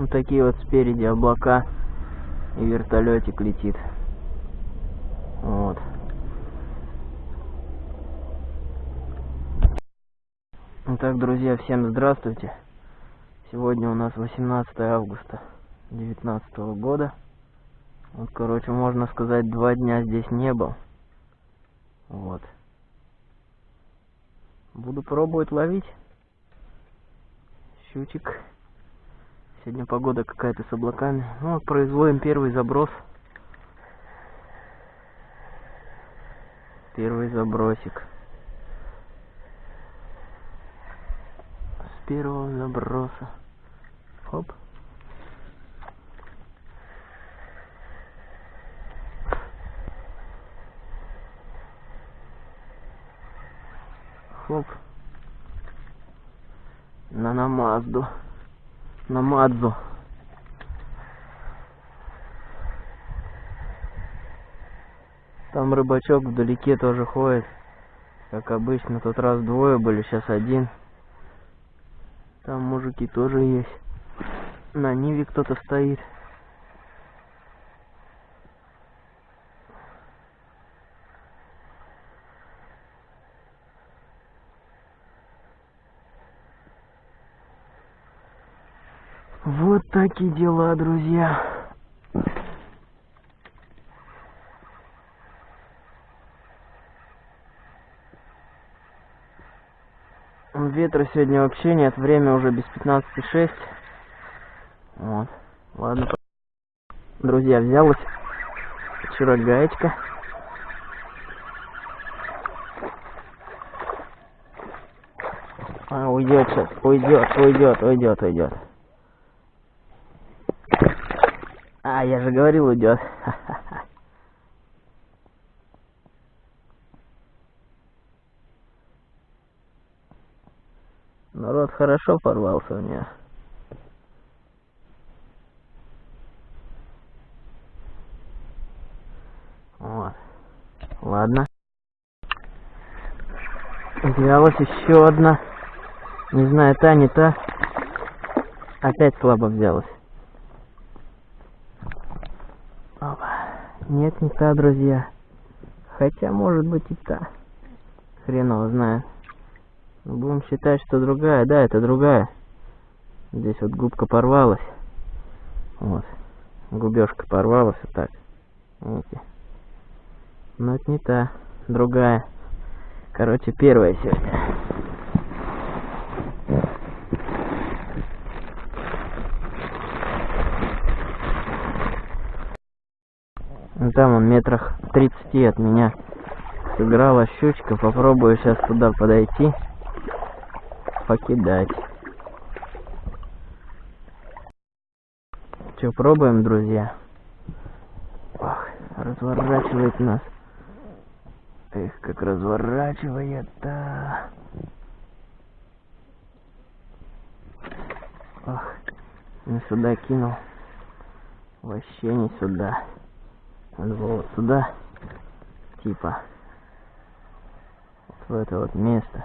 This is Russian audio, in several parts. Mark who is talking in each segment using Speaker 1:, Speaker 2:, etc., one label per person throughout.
Speaker 1: Вот такие вот спереди облака. И вертолетик летит. Вот. Итак, друзья, всем здравствуйте. Сегодня у нас 18 августа 2019 года. Вот, короче, можно сказать, два дня здесь не был. Вот. Буду пробовать ловить. Щучек. Сегодня погода какая-то с облаками. Ну, производим первый заброс. Первый забросик. С первого заброса. Хоп. Хоп. На намазду. На мадзу. Там рыбачок вдалеке тоже ходит. Как обычно, тот раз двое были, сейчас один. Там мужики тоже есть. На Ниве кто-то стоит. Вот такие дела, друзья. Ветра сегодня вообще нет, время уже без 15,6. Вот. Ладно. Друзья, взялась вчера гаечка. А, уйдет сейчас, уйдет, уйдет, уйдет, уйдет. А, я же говорил, уйдет. Народ хорошо порвался у меня. Вот. Ладно. Взялась еще одна. Не знаю, та, не та. Опять слабо взялась. Опа. Нет, не та, друзья. Хотя, может быть, и та. Хрен его знает. Будем считать, что другая. Да, это другая. Здесь вот губка порвалась. Вот. Губежка порвалась вот так. Видите? Но это не та. Другая. Короче, первая сегодня. Ну, там он метрах 30 от меня сыграла щучка. Попробую сейчас туда подойти. Покидать. Че, пробуем, друзья? Ох, разворачивает нас. Эх, как разворачивает-то. Ох, не сюда кинул. Вообще не сюда. Надо вот сюда. Типа. Вот в это вот место.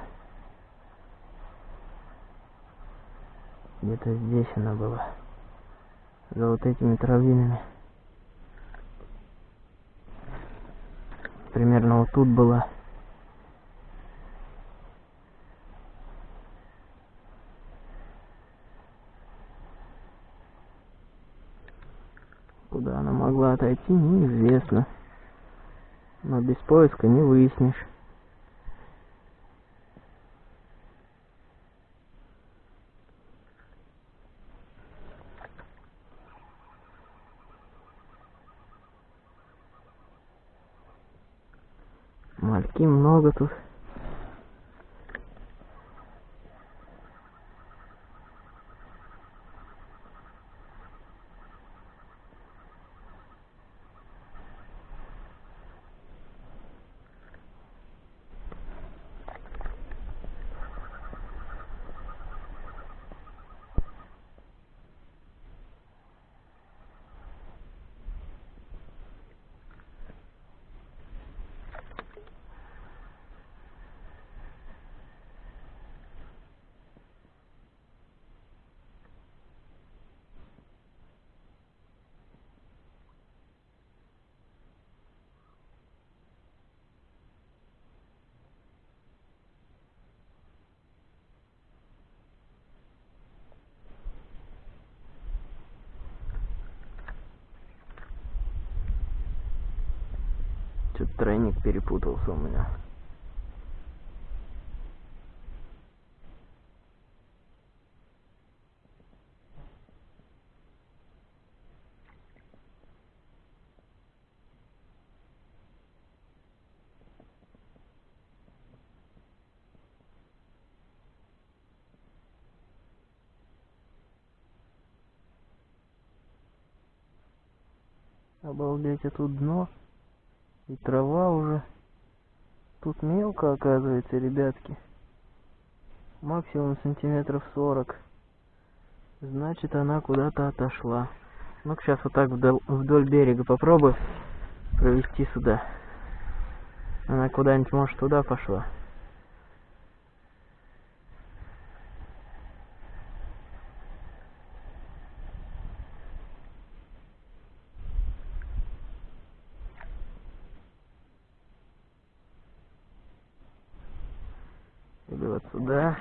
Speaker 1: Где-то здесь она была. За вот этими травинами. Примерно вот тут была. Куда она могла отойти, неизвестно. Но без поиска не выяснишь. Мальки много тут. Что-то тройник перепутался у меня. Обалдеть, а тут дно. И трава уже. Тут мелко, оказывается, ребятки. Максимум сантиметров сорок. Значит, она куда-то отошла. Ну-ка, сейчас вот так вдоль, вдоль берега попробую провести сюда. Она куда-нибудь, может, туда пошла. Или вот сюда.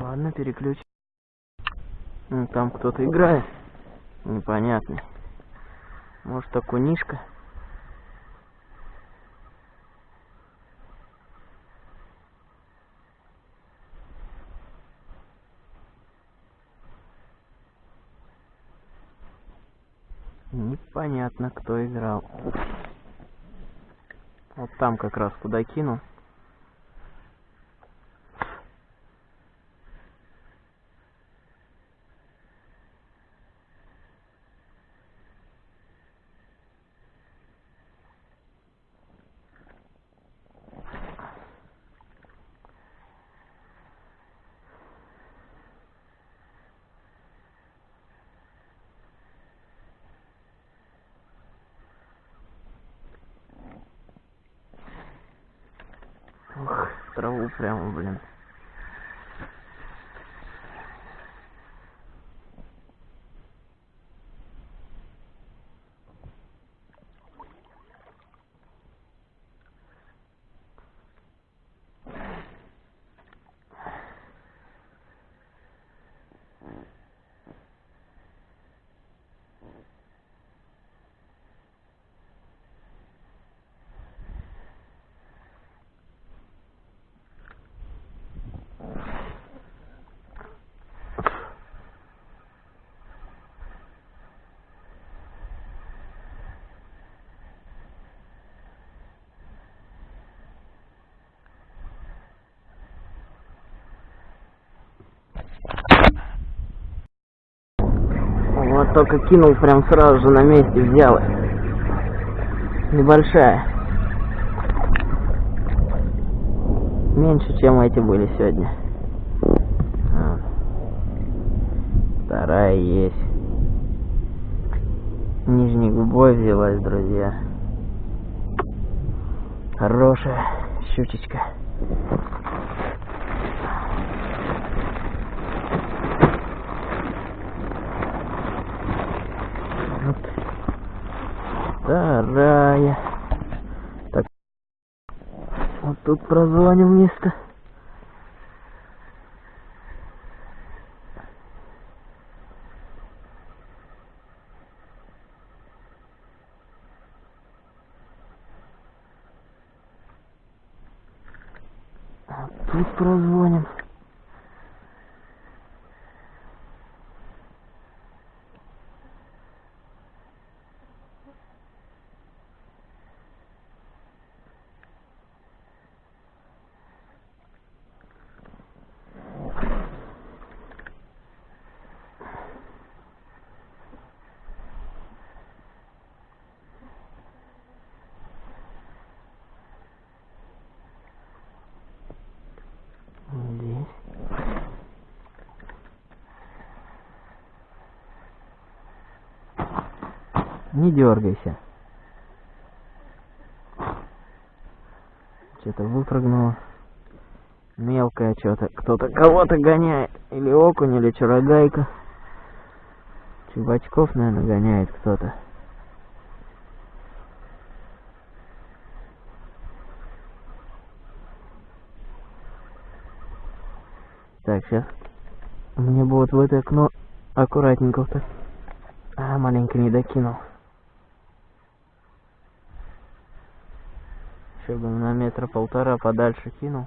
Speaker 1: Ладно, переключим. Ну, Там кто-то играет. Непонятный. Может, окунишка? Непонятно, кто играл. Вот там как раз куда кинул. Ух, траву прямо, блин. Вот только кинул прям сразу же на месте взял. Небольшая. Меньше, чем эти были сегодня. А. Вторая есть. Нижней губой взялась, друзья. Хорошая щучечка. Вторая. Так. Вот тут прозвоним место. Не дергайся. Что-то выпрыгнуло. Мелкое что-то. Кто-то кого-то гоняет. Или окунь, или чурогайка. Чубачков, наверное, гоняет кто-то. Так, сейчас. Мне будет в это окно аккуратненько-то. А, маленько не докинул. Еще бы на метра полтора подальше кинул.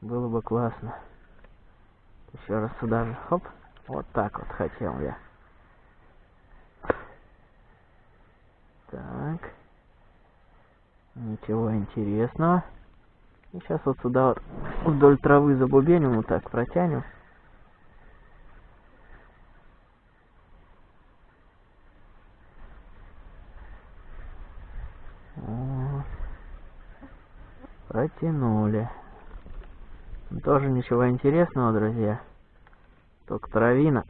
Speaker 1: Было бы классно. Еще раз сюда же. Хоп. Вот так вот хотел я. Так. Ничего интересного. И сейчас вот сюда вот вдоль травы забубеним, вот так протянем. Вот. Протянули. Тоже ничего интересного, друзья. Только травина.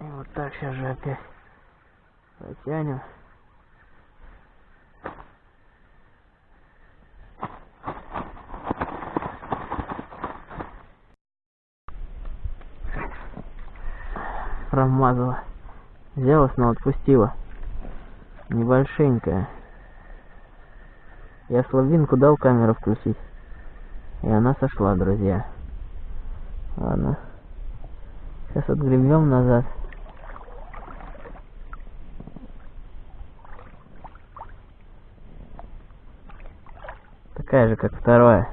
Speaker 1: И вот так сейчас же опять протянем. Промазала. Взяла, снова отпустила. Небольшенькая. Я слабинку дал камеру включить. И она сошла, друзья. Ладно. Сейчас отгребем назад. Такая же, как второе.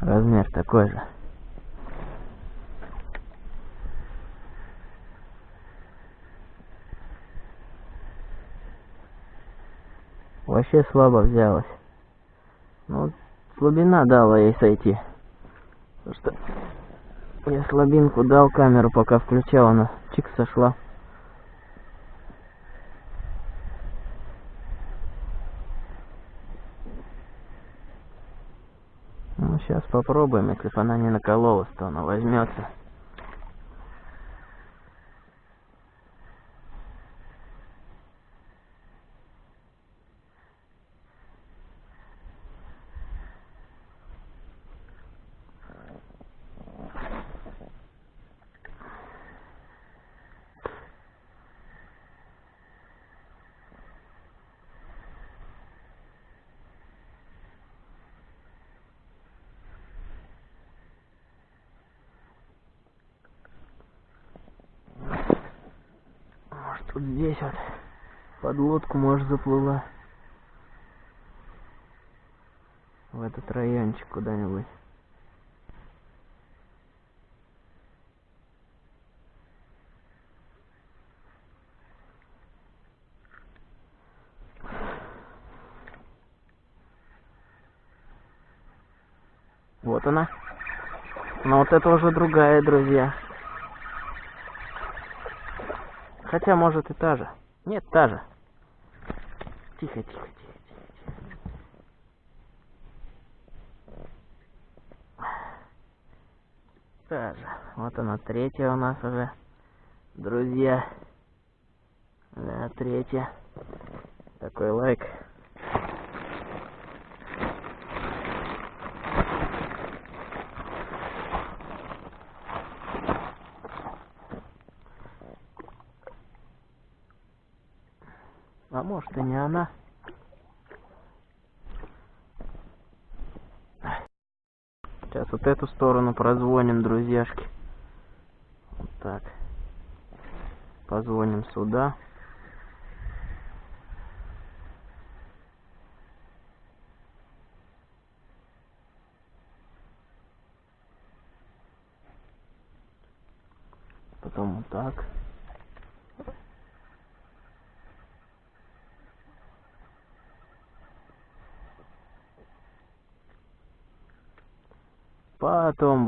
Speaker 1: Размер такой же. Вообще слабо взялась. Ну, слабина дала ей сойти. Потому что я слабинку дал камеру, пока включал, она чик сошла. Ну, сейчас попробуем, если бы она не накололась, то она возьмется. Вот здесь вот под лодку, может, заплыла. В этот райончик куда-нибудь. Вот она. Но вот это уже другая, друзья. Хотя, может, и та же. Нет, та же. Тихо, тихо, тихо, тихо. Та же. Вот она, третья у нас уже. Друзья. Да, третья. Такой лайк. А может и не она. Сейчас вот эту сторону прозвоним, друзьяшки. Вот так. Позвоним сюда. Потом вот так. Потом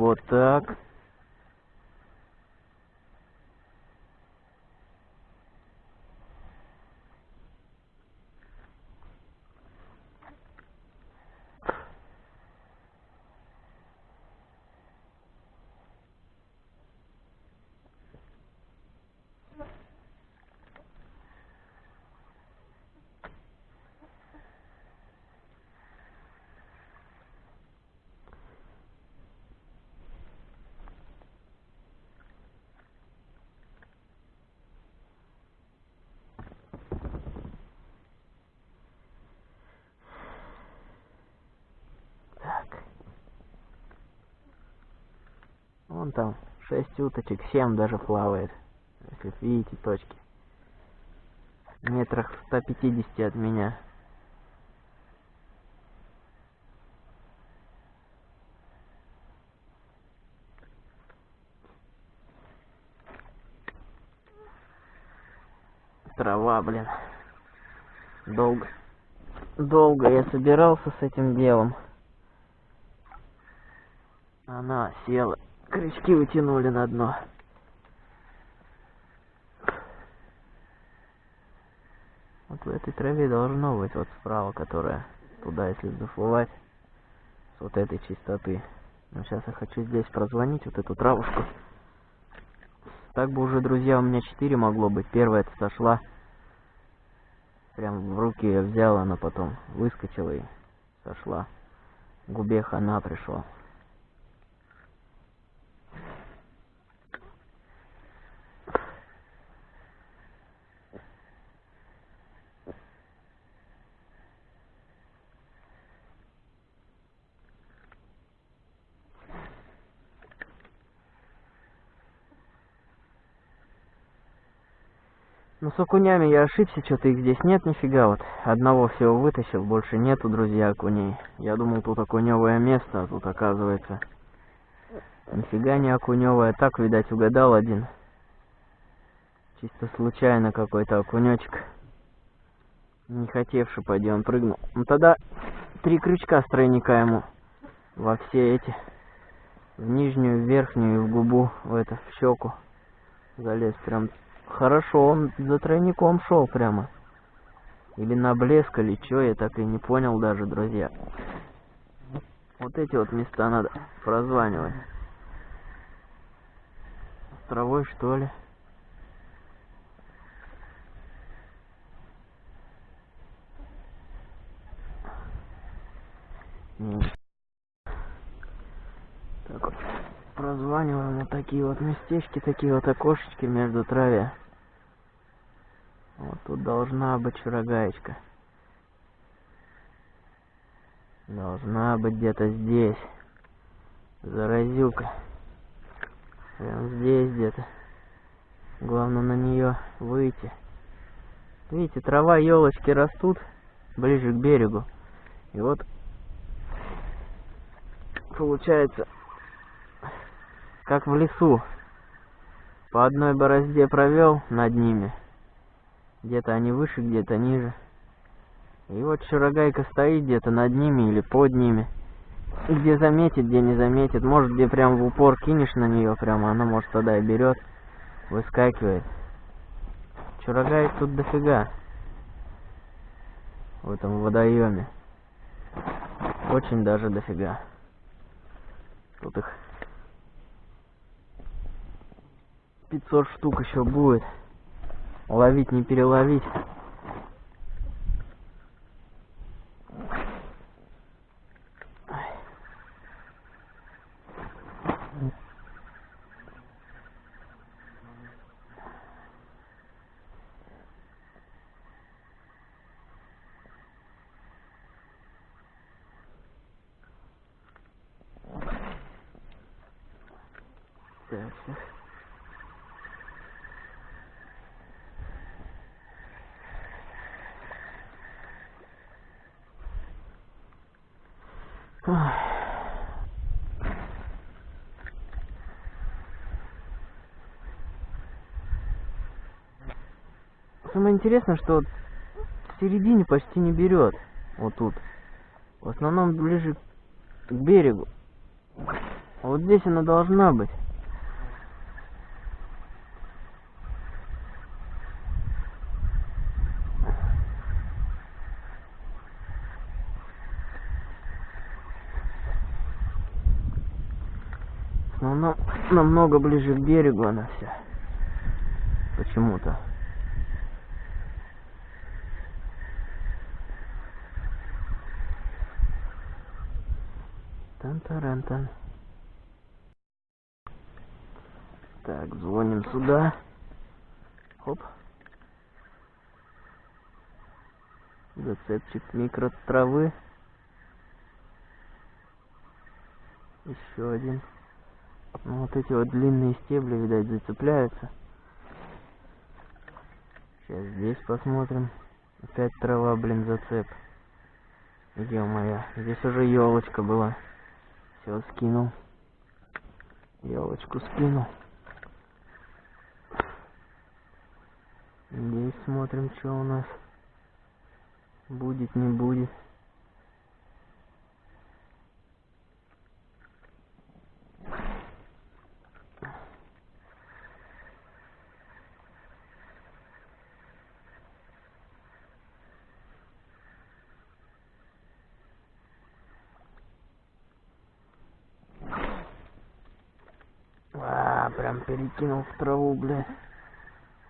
Speaker 1: Вон там шесть уточек, семь даже плавает. Если видите точки. Метрах в 150 от меня. Трава, блин. Долго. Долго я собирался с этим делом. Она села. Крючки утянули на дно. Вот в этой траве должно быть вот справа, которая туда, если заплывать, с вот этой чистоты. Но сейчас я хочу здесь прозвонить вот эту травушку. Так бы уже, друзья, у меня четыре могло быть. Первая сошла. Прям в руки я взял, она потом выскочила и сошла. Губе хана пришла. Ну, с окунями я ошибся, что-то их здесь нет нифига, вот. Одного всего вытащил, больше нету, друзья, окуней. Я думал, тут окуневое место, а тут, оказывается, нифига не окуневое. Так, видать, угадал один. Чисто случайно какой-то окунечек. Не хотевший, пойди, он прыгнул. Ну, тогда три крючка с ему во все эти. В нижнюю, в верхнюю и в губу, в это, в щеку. Залез прям Хорошо, он за тройником шел прямо. Или на блеск, или что, я так и не понял даже, друзья. Вот эти вот места надо прозванивать. С травой, что ли? Так вот прозваниваем вот такие вот местечки, такие вот окошечки между траве. Вот тут должна быть чурагаечка. Должна быть где-то здесь. Заразюка. Прям здесь где-то. Главное на нее выйти. Видите, трава, елочки растут ближе к берегу. И вот получается как в лесу. По одной борозде провел над ними. Где-то они выше, где-то ниже. И вот шарогайка стоит где-то над ними или под ними. Где заметит, где не заметит. Может, где прям в упор кинешь на нее прямо, она может тогда и берет, выскакивает. Чурагаек тут дофига. В этом водоеме. Очень даже дофига. Тут их 500 штук еще будет. Ловить не переловить. Так, так. Самое интересное, что в середине почти не берет. Вот тут. В основном ближе к берегу. А вот здесь она должна быть. Но намного ближе к берегу она вся. Почему-то. Тан-таран-тан. Так, звоним сюда. Хоп. Зацепчик микро травы. Еще один. Ну, вот эти вот длинные стебли, видать, зацепляются. Сейчас здесь посмотрим. Опять трава, блин, зацеп. Ё-моё, здесь уже елочка была. Все, скинул. Елочку скинул. Здесь смотрим, что у нас. Будет, не будет. А, перекинул в траву, бля.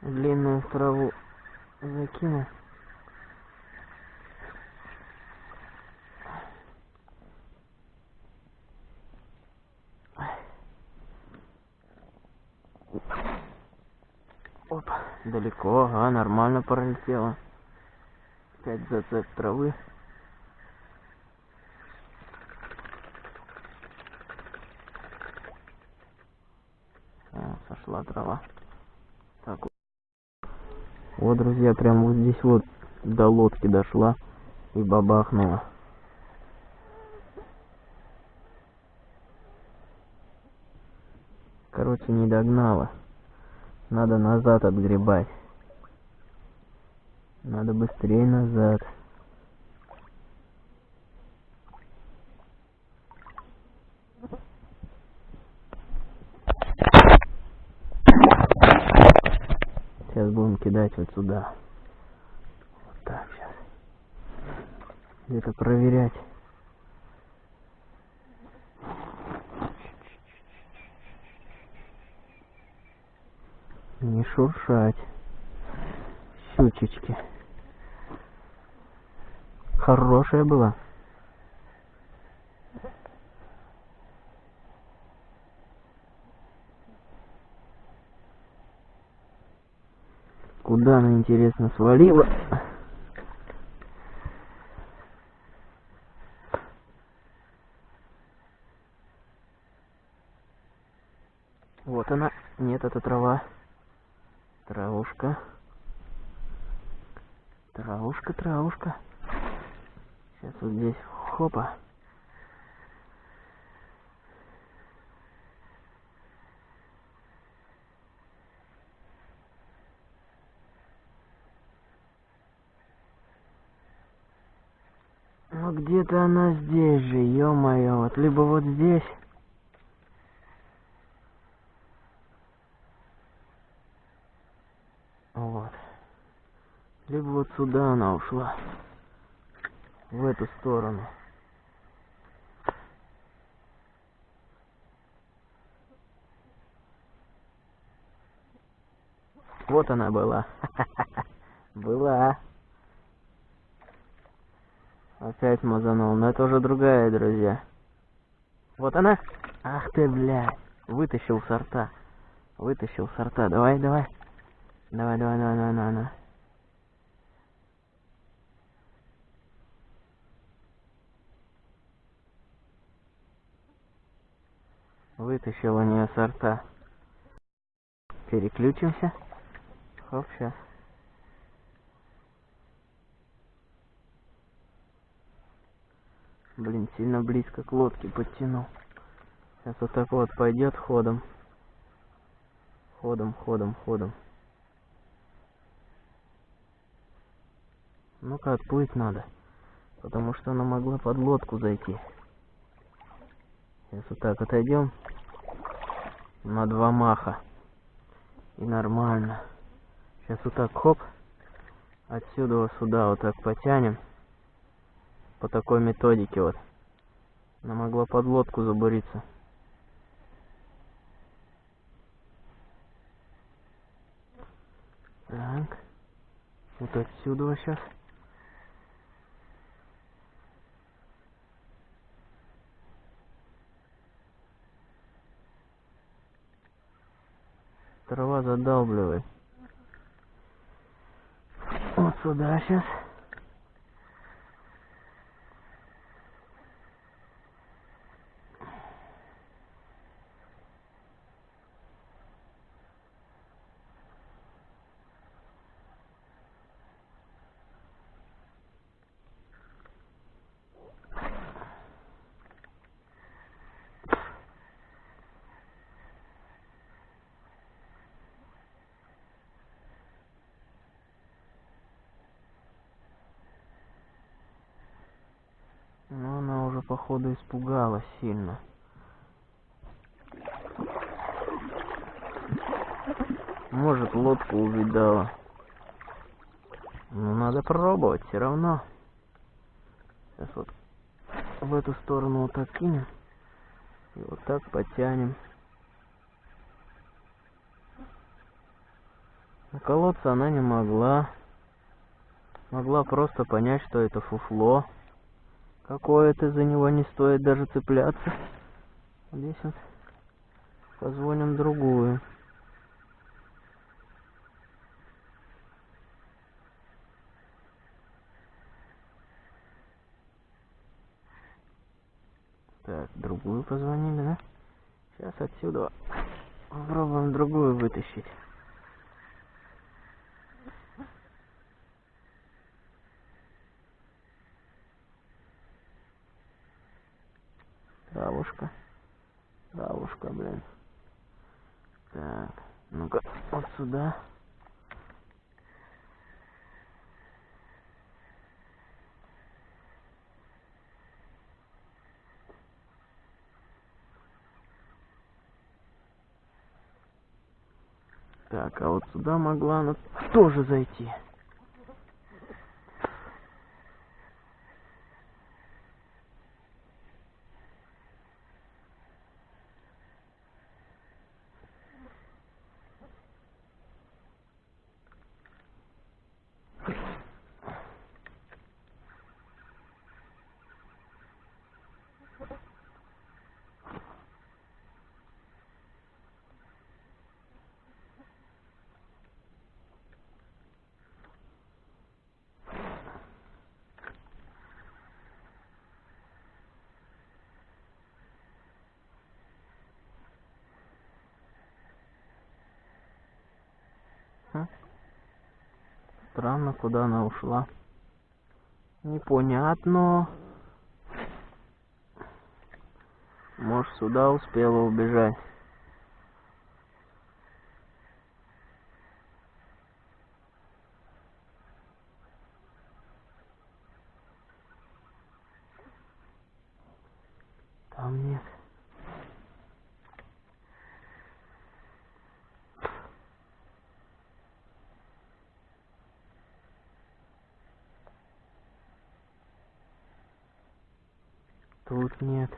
Speaker 1: Длинную в траву закинул. Опа, далеко, ага, нормально пролетело. Опять зацеп травы. О, сошла трава. Так вот. Вот, друзья, прям вот здесь вот до лодки дошла и бабахнула. Короче, не догнала. Надо назад отгребать. Надо быстрее назад. Сейчас будем кидать вот сюда. Вот так сейчас. Где-то проверять. Не шуршать. Щучечки. Хорошая была. Куда она, интересно, свалила? Вот она. Нет, это трава. Травушка. Травушка, травушка. Сейчас вот здесь, хопа. Где-то она здесь же, ё-моё, вот либо вот здесь. Вот. Либо вот сюда она ушла. В эту сторону. Вот она была. Была. Опять мазанул, но это уже другая, друзья. Вот она. Ах ты, блядь. Вытащил сорта. Вытащил сорта. Давай, давай. Давай, давай, давай, давай, давай. давай. Вытащил у нее сорта. Переключимся. Хоп, сейчас. Блин, сильно близко к лодке подтянул. Сейчас вот так вот пойдет ходом. Ходом, ходом, ходом. Ну-ка, отплыть надо. Потому что она могла под лодку зайти. Сейчас вот так отойдем. На два маха. И нормально. Сейчас вот так хоп. Отсюда вот сюда вот так потянем. По такой методике вот. Она могла под лодку забуриться. Так. Вот отсюда сейчас. Трава задалбливает. Вот сюда сейчас. Походу, испугалась сильно. Может, лодку увидала. Ну, надо пробовать все равно. Сейчас вот в эту сторону вот так кинем. И вот так потянем. Наколоться она не могла. Могла просто понять, что это фуфло. Какое-то за него не стоит даже цепляться. Вот позвоним другую. Так, другую позвонили, да? Сейчас отсюда попробуем другую вытащить. Травушка. Травушка, блин. Так, ну-ка, вот сюда. Так, а вот сюда могла она тоже зайти. Странно, куда она ушла. Непонятно. Может, сюда успела убежать. Там нет. Тут нет.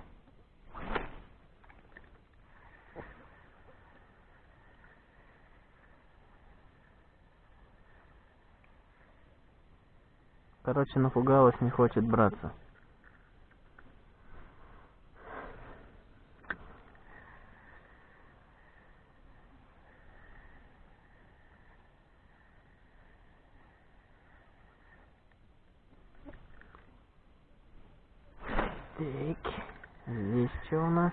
Speaker 1: Короче, напугалась, не хочет браться. Так, здесь что у нас?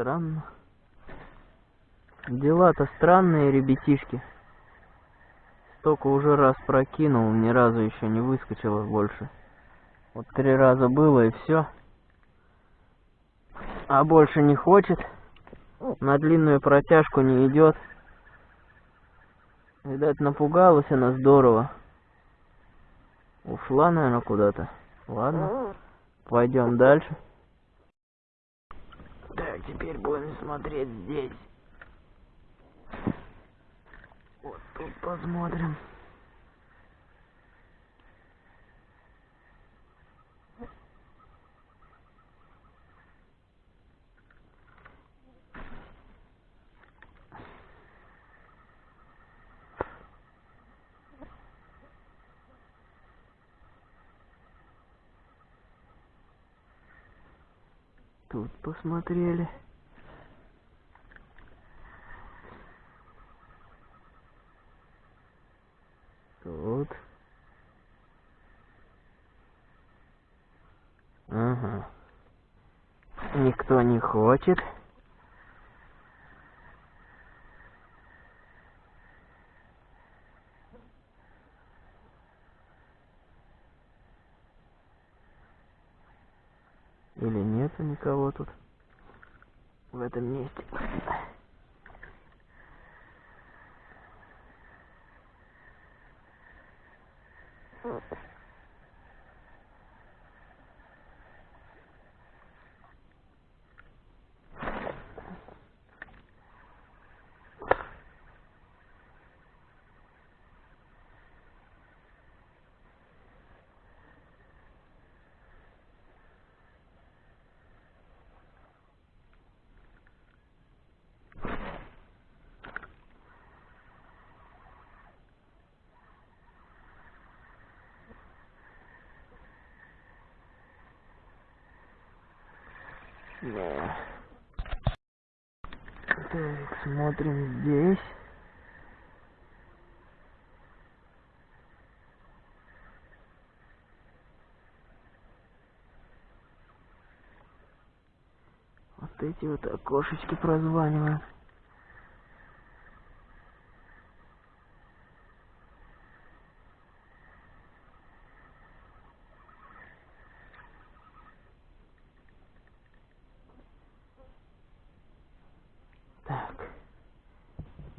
Speaker 1: Странно. Дела-то странные, ребятишки. Столько уже раз прокинул, ни разу еще не выскочило больше. Вот три раза было и все. А больше не хочет. На длинную протяжку не идет. Видать, напугалась она здорово. Ушла, наверное, куда-то. Ладно, пойдем дальше. Теперь будем смотреть здесь. Вот тут посмотрим. Тут посмотрели. Тут. Ага. никто не хочет. Или нету никого тут в этом месте. Да. Так, смотрим здесь. Вот эти вот окошечки прозваниваем. Так.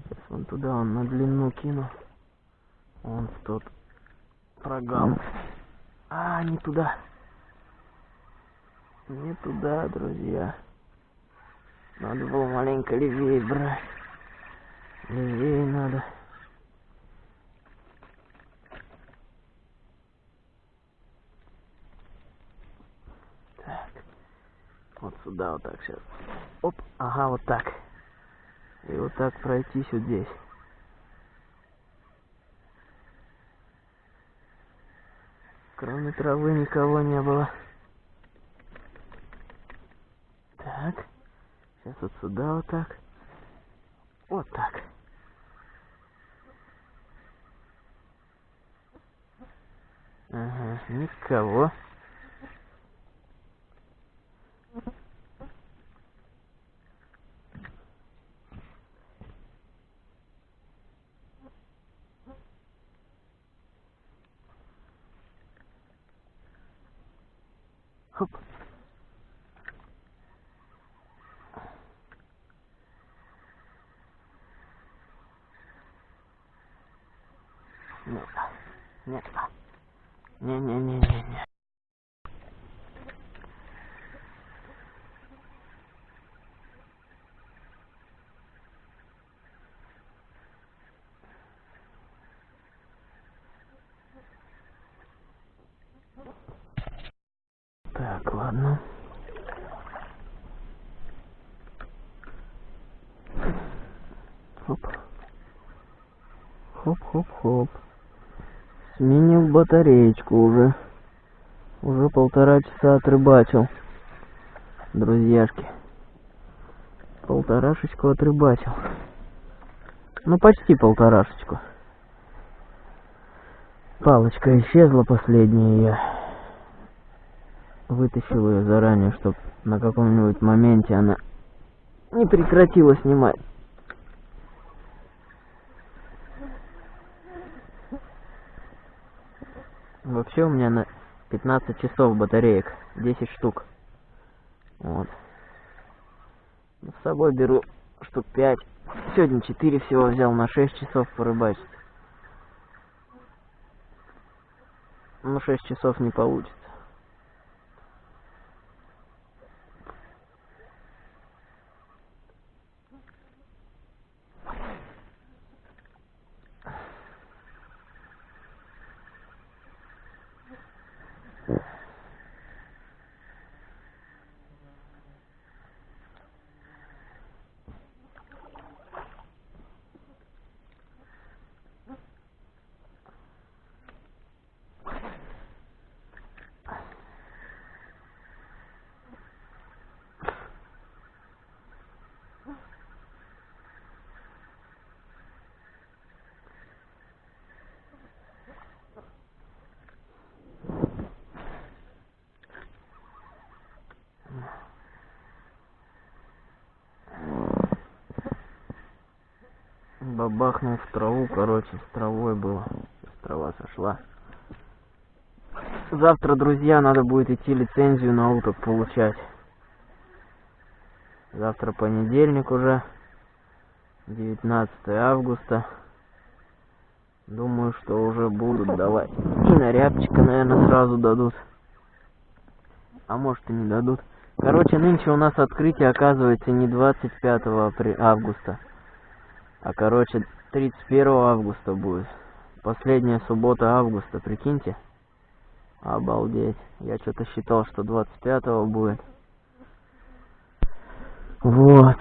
Speaker 1: Сейчас вон туда он на длину кину. Он в тот прогал. А, не туда. Не туда, друзья. Надо было маленько левее брать. Левее надо. Так. Вот сюда вот так сейчас. Оп, ага, вот так. И вот так пройтись вот здесь. Кроме травы никого не было. Так. Сейчас вот сюда вот так. Вот так. Ага, никого. Хоп. Нет. Нет. Не-не-не-не-не. Так, ладно. Хоп. Хоп-хоп-хоп. Сменил батареечку уже. Уже полтора часа отрыбачил. Друзьяшки. Полторашечку отрыбачил. Ну, почти полторашечку. Палочка исчезла последняя я вытащил ее заранее, чтобы на каком-нибудь моменте она не прекратила снимать. Вообще у меня на 15 часов батареек, 10 штук. Вот. С собой беру штук 5. Сегодня 4 всего взял на 6 часов порыбачить. Ну 6 часов не получится. Бабахнул в траву, короче, с травой было. Трава сошла. Завтра, друзья, надо будет идти лицензию на уток получать. Завтра понедельник уже. 19 августа. Думаю, что уже будут давать. И на рябчика, наверное, сразу дадут. А может и не дадут. Короче, нынче у нас открытие оказывается не 25 августа. А короче, 31 августа будет. Последняя суббота августа, прикиньте. Обалдеть. Я что-то считал, что 25 будет. Вот.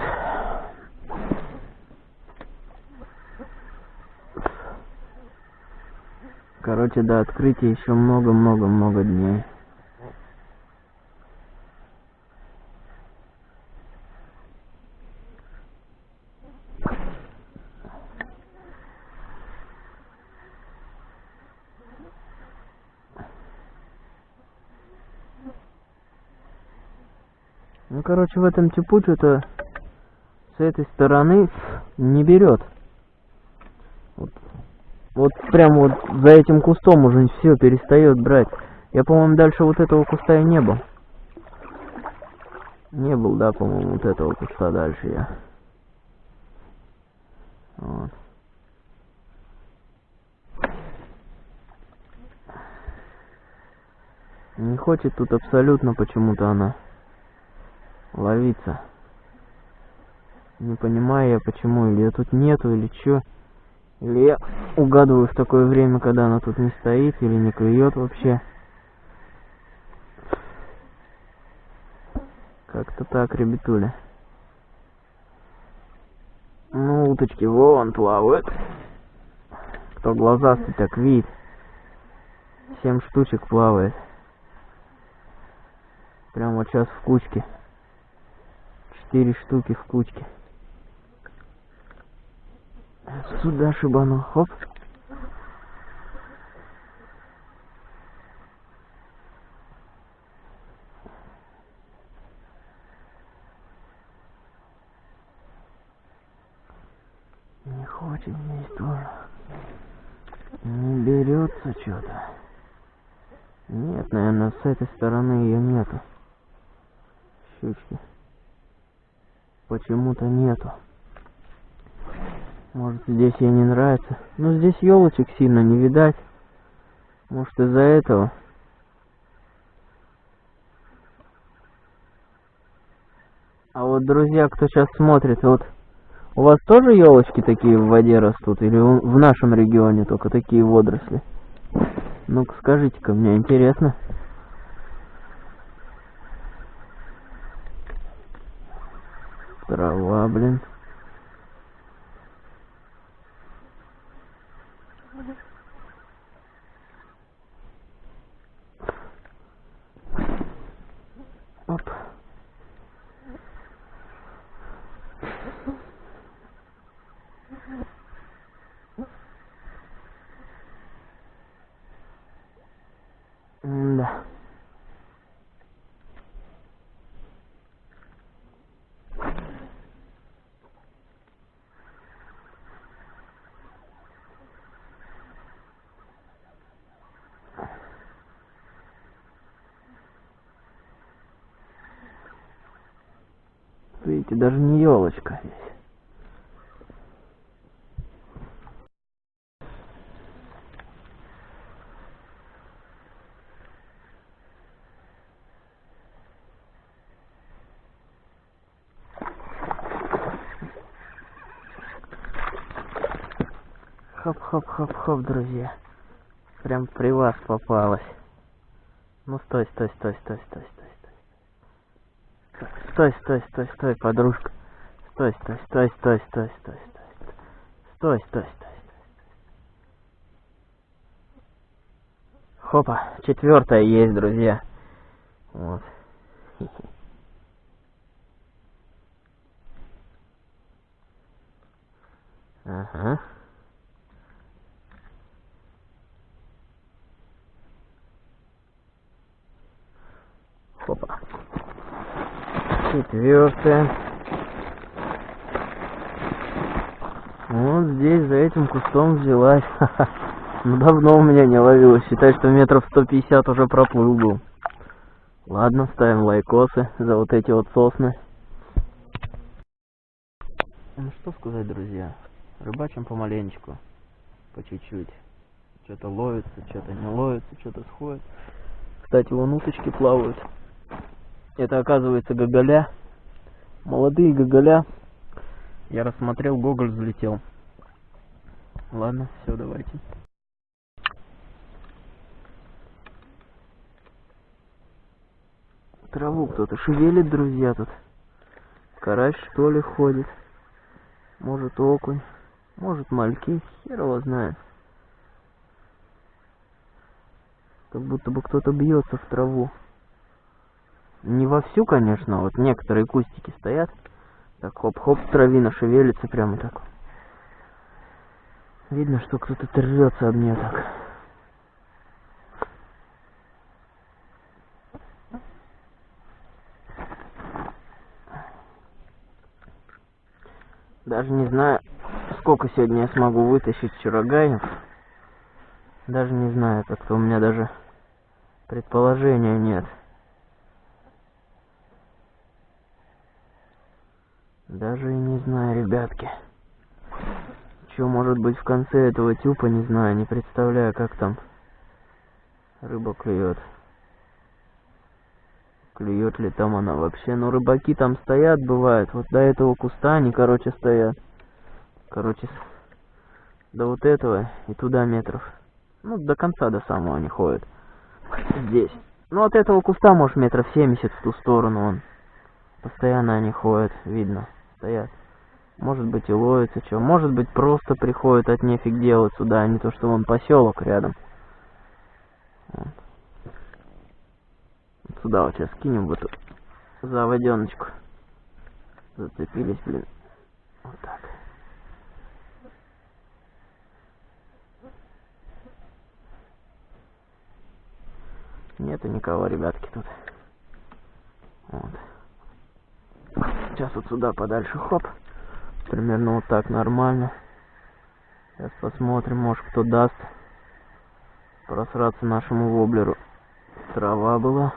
Speaker 1: Короче, до открытия еще много-много-много дней. Ну, короче, в этом типу что-то с этой стороны не берет. Вот, вот прям вот за этим кустом уже все перестает брать. Я, по-моему, дальше вот этого куста и не был. Не был, да, по-моему, вот этого куста дальше я. Вот. Не хочет тут абсолютно почему-то она ловиться. Не понимаю я почему, или ее тут нету, или чё. Или я угадываю в такое время, когда она тут не стоит, или не клюет вообще. Как-то так, ребятуля. Ну, уточки вон плавают. Кто глазастый, так видит. Семь штучек плавает. Прямо вот сейчас в кучке четыре штуки в кучке. Сюда шибану, хоп. Не хочет здесь тоже. Не берется что-то. Нет, наверное, с этой стороны ее нету. Щучки почему-то нету. Может здесь ей не нравится. Но здесь елочек сильно не видать. Может из-за этого. А вот, друзья, кто сейчас смотрит, вот у вас тоже елочки такие в воде растут? Или в нашем регионе только такие водоросли? Ну-ка скажите-ка, мне интересно. Трава, блин. Оп. Да. Видите, даже не елочка здесь. Хоп-хоп-хоп-хоп, друзья. Прям при вас попалась. Ну стой, стой, стой, стой, стой, стой. Стой, стой, стой, стой, подружка. Стой, стой, стой, стой, стой, стой, стой. Стой, стой, стой. Хопа, четвертая есть, друзья. Вот. Ага. Хопа четвертое. Вот. здесь, за этим кустом взялась. Ну давно у меня не ловилась. Считай, что метров 150 уже проплыл был. Ладно, ставим лайкосы за вот эти вот сосны. Ну что сказать, друзья. Рыбачим помаленечку. По чуть-чуть. Что-то ловится, что-то не ловится, что-то сходит. Кстати, вон уточки плавают. Это оказывается гоголя. Молодые гоголя. Я рассмотрел, гоголь взлетел. Ладно, все, давайте. Траву кто-то шевелит, друзья, тут. Карась, что ли, ходит. Может, окунь. Может, мальки. Хер его знает. Как будто бы кто-то бьется в траву. Не вовсю, конечно, вот некоторые кустики стоят. Так хоп-хоп, травина шевелится прямо так. Видно, что кто-то трется об нее так. Даже не знаю, сколько сегодня я смогу вытащить чурагаев. Даже не знаю, как-то у меня даже предположения нет. Даже не знаю, ребятки. Что может быть в конце этого тюпа, не знаю, не представляю, как там рыба клюет. Клюет ли там она вообще? Ну, рыбаки там стоят, бывает. Вот до этого куста они, короче, стоят. Короче, до вот этого и туда метров. Ну, до конца, до самого они ходят. Здесь. Ну, от этого куста, может, метров 70 в ту сторону он. Постоянно они ходят, видно стоят. Может быть и ловится что. Может быть просто приходят от нефиг делать сюда, а не то, что вон поселок рядом. Вот сюда вот сейчас кинем в эту заводеночку. Зацепились, блин. Вот так. Нету никого, ребятки, тут. Вот. Сейчас вот сюда подальше, хоп. Примерно вот так нормально. Сейчас посмотрим, может кто даст просраться нашему воблеру. Трава была.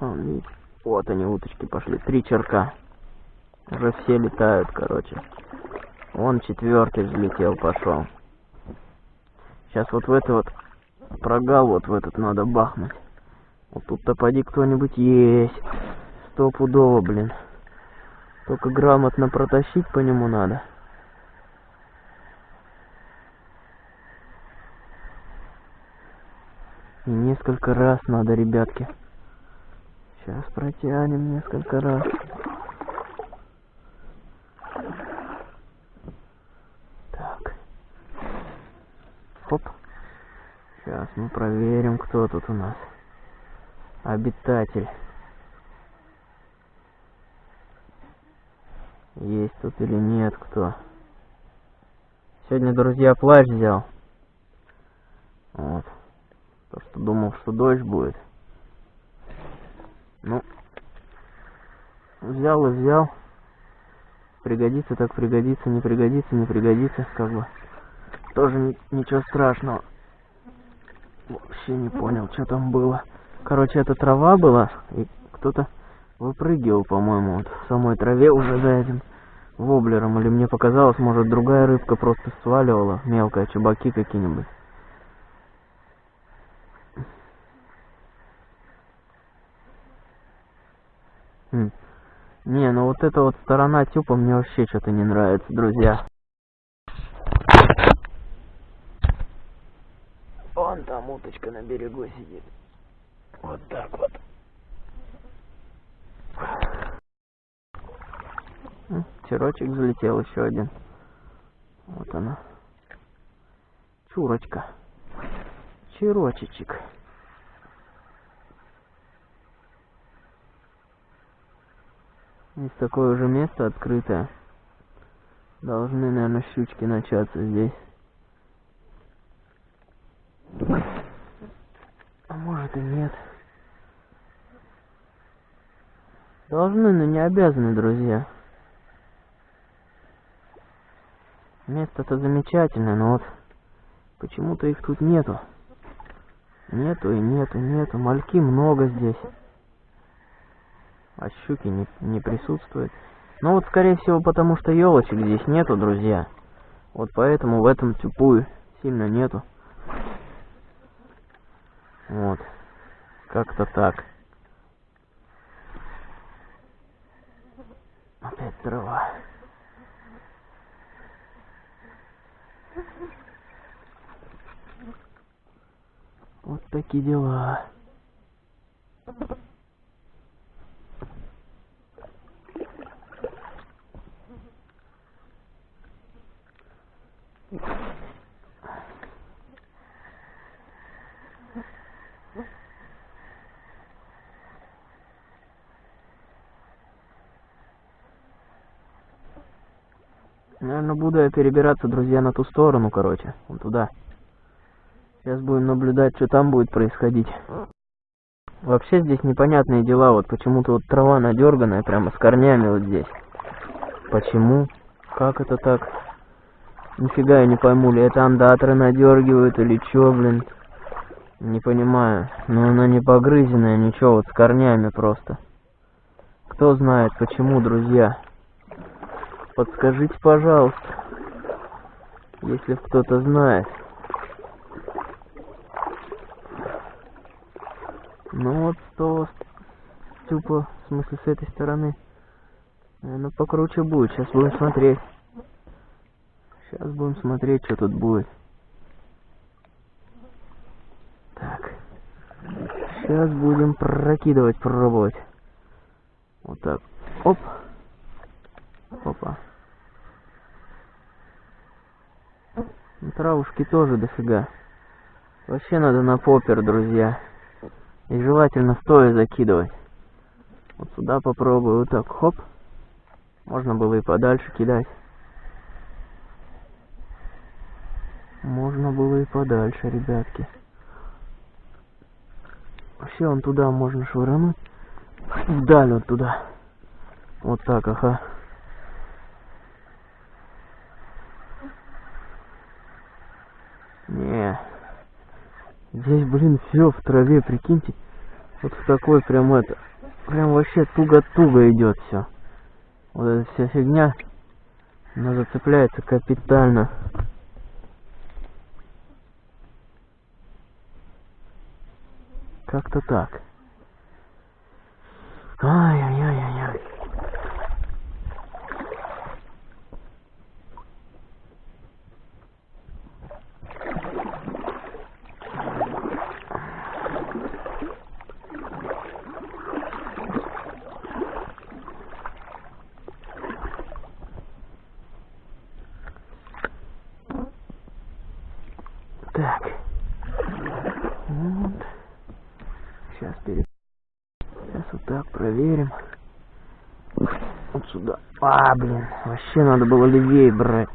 Speaker 1: Он, видите. Вот они, уточки пошли. Три черка. Уже все летают, короче. Он четвертый взлетел, пошел. Сейчас вот в это вот прогал вот в этот надо бахнуть. Вот тут-то поди кто-нибудь есть. Стопудово, блин. Только грамотно протащить по нему надо. И несколько раз надо, ребятки. Сейчас протянем несколько раз. Так. Хоп. Сейчас мы проверим, кто тут у нас. Обитатель. Есть тут или нет кто. Сегодня, друзья, плащ взял. Вот. То, что думал, что дождь будет. Ну, взял и взял. Пригодится, так пригодится, не пригодится, не пригодится, как бы. Тоже ничего страшного. Вообще не понял, что там было. Короче, это трава была, и кто-то выпрыгивал, по-моему, вот в самой траве уже за этим воблером. Или мне показалось, может, другая рыбка просто сваливала, мелкая, чебаки какие-нибудь. Хм. Не, ну вот эта вот сторона тюпа мне вообще что-то не нравится, друзья. Вон там уточка на берегу сидит. Вот так вот. Черочек залетел еще один. Вот она. Чурочка. Черочечек. Есть такое уже место открытое. Должны, наверное, щучки начаться здесь. А может и нет. Должны, но не обязаны, друзья. Место-то замечательное, но вот почему-то их тут нету. Нету и нету, нету. Мальки много здесь. А щуки не, не присутствуют. Ну вот, скорее всего, потому что елочек здесь нету, друзья. Вот поэтому в этом тюпую сильно нету. Вот. Как-то так. Опять трава. Вот такие дела. Наверное, буду я перебираться, друзья, на ту сторону, короче. Вон туда. Сейчас будем наблюдать, что там будет происходить. Вообще здесь непонятные дела. Вот почему-то вот трава надерганная, прямо с корнями вот здесь. Почему? Как это так? Нифига я не пойму, ли это андаторы надергивают или чё, блин. Не понимаю. Но она не погрызенная, ничего, вот с корнями просто. Кто знает, почему, друзья. Подскажите, пожалуйста, если кто-то знает. Ну вот, что тупо, в смысле, с этой стороны. Наверное, покруче будет. Сейчас будем смотреть. Сейчас будем смотреть, что тут будет. Так. Сейчас будем прокидывать, пробовать. Вот так. Оп. Опа. Травушки тоже дофига. Вообще надо на попер, друзья. И желательно стоя закидывать. Вот сюда попробую. Вот так, хоп. Можно было и подальше кидать. Можно было и подальше, ребятки. Вообще он туда можно швырнуть. Вдаль вот туда. Вот так, ага. Не. Здесь, блин, все в траве, прикиньте. Вот в такой прям это. Прям вообще туго-туго идет все. Вот эта вся фигня. Она зацепляется капитально. Как-то так. Ай-яй-яй-яй-яй. Так. Вот. Сейчас перед... Сейчас вот так проверим. Вот сюда. А, блин, вообще надо было левее брать.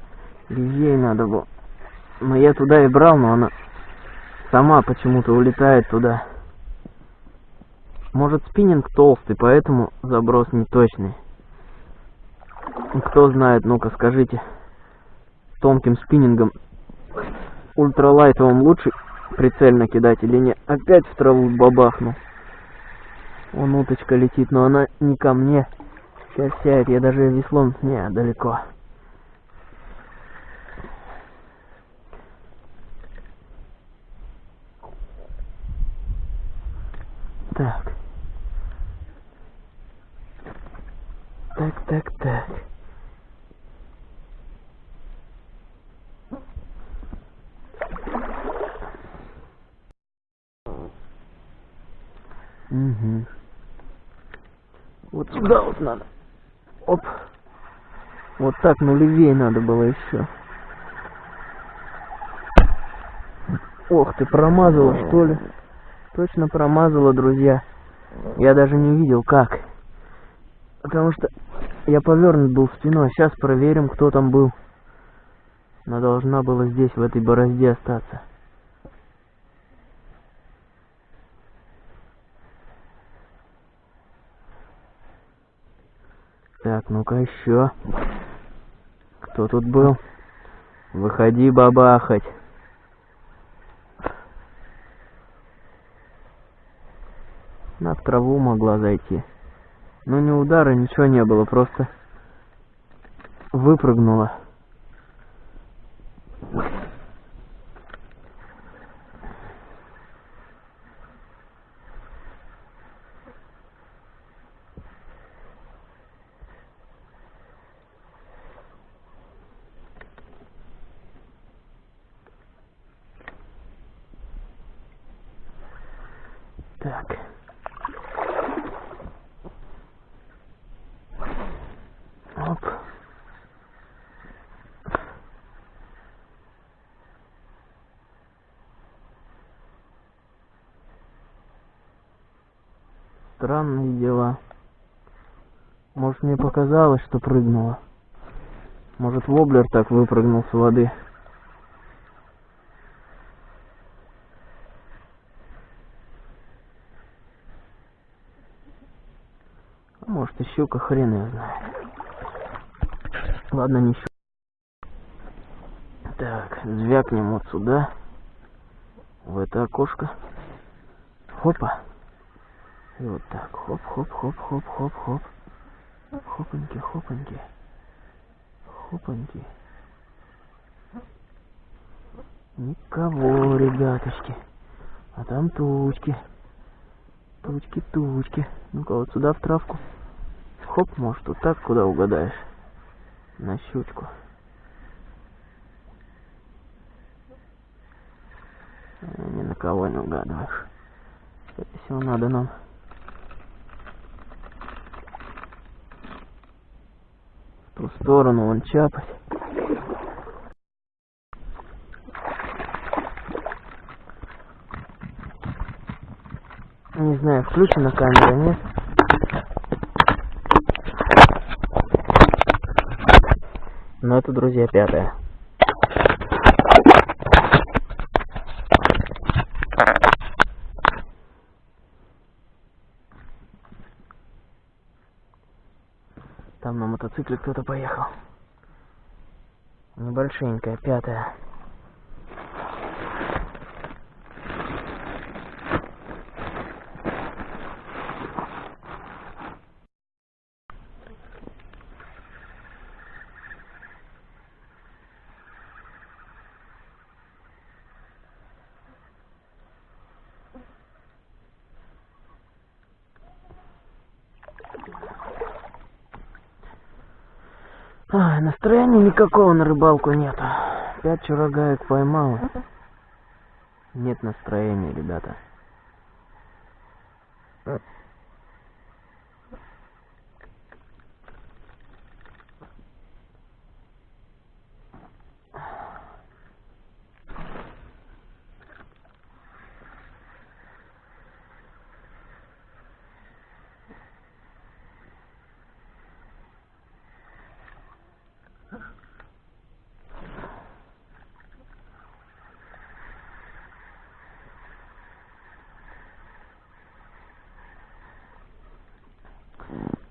Speaker 1: Левее надо было. Но я туда и брал, но она сама почему-то улетает туда. Может спиннинг толстый, поэтому заброс не точный. Кто знает, ну-ка скажите. Тонким спиннингом ультралайтовым лучше прицельно кидать или нет? Опять в траву бабахнул. Вон уточка летит, но она не ко мне. Сейчас сядет, я даже веслом... Не, далеко. Так. Так, так, так. Угу. Вот сюда вот надо. Оп. Вот так, ну левее надо было еще. Ох ты, промазала что ли? Точно промазала, друзья. Я даже не видел как. Потому что Я повернут был спиной. Сейчас проверим, кто там был. Она должна была здесь, в этой борозде остаться. Так, ну-ка еще. Кто тут был? Выходи бабахать. На траву могла зайти. Но ни удара, ничего не было, просто выпрыгнула. Так. Оп. Странные дела. Может, мне показалось, что прыгнула. Может, воблер так выпрыгнул с воды. А может, и щука, хрен ее знает. Ладно, не щука. Так, звякнем вот сюда. В это окошко. Хопа. И вот так. Хоп, Хопаньки, хопаньки. Хопаньки. Никого, ребяточки. А там тучки. Тучки, тучки. Ну-ка вот сюда в травку. Хоп, может, вот так, куда угадаешь. На щучку. Э, Ни на кого не угадываешь. Скорее всего, надо нам в ту сторону вон чапать. Не знаю, включена камера, нет? Но это, друзья, пятая. Там на мотоцикле кто-то поехал. Небольшенькая, пятая. Ай, настроения никакого на рыбалку нету. Пять чурагаек поймал. Нет настроения, ребята.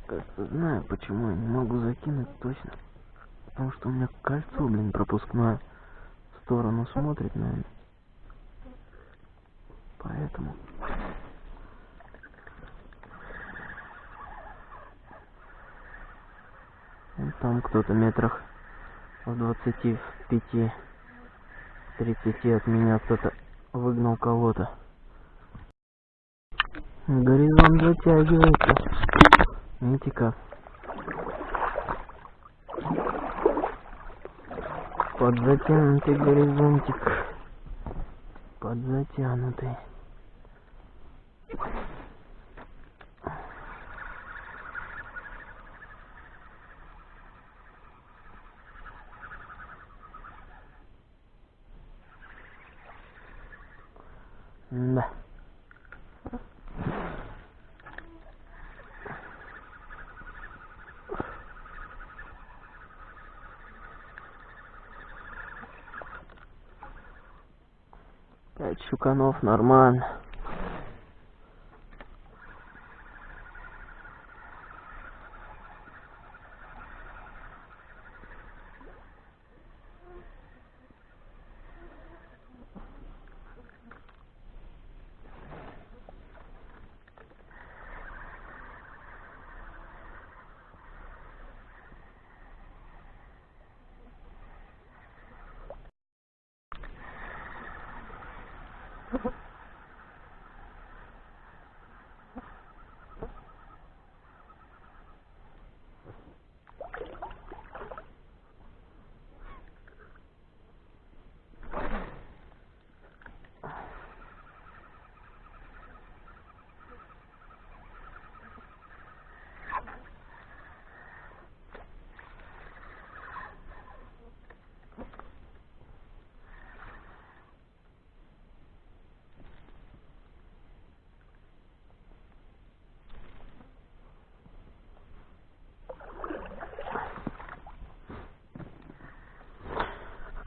Speaker 1: Кажется, знаю, почему я не могу закинуть точно. Потому что у меня кольцо, блин, пропускное в сторону смотрит, наверное. Поэтому. Вон там кто-то метрах в двадцати, в пяти, тридцати от меня кто-то выгнал кого-то. Горизонт затягивается. Видите как? Подзатянутый горизонтик. Подзатянутый. Да. Пять щуканов, нормально.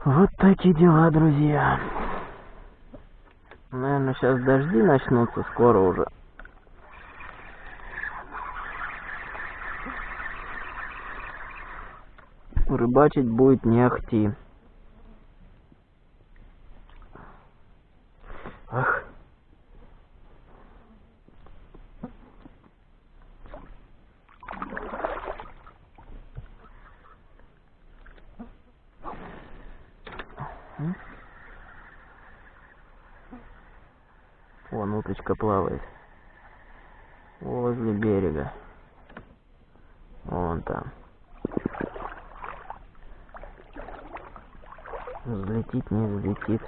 Speaker 1: Вот такие дела, друзья. Наверное, сейчас дожди начнутся скоро уже. Рыбачить будет не ахти. Ах. М? Вон уточка плавает. Возле берега. Вон там. Взлетит, не взлетит.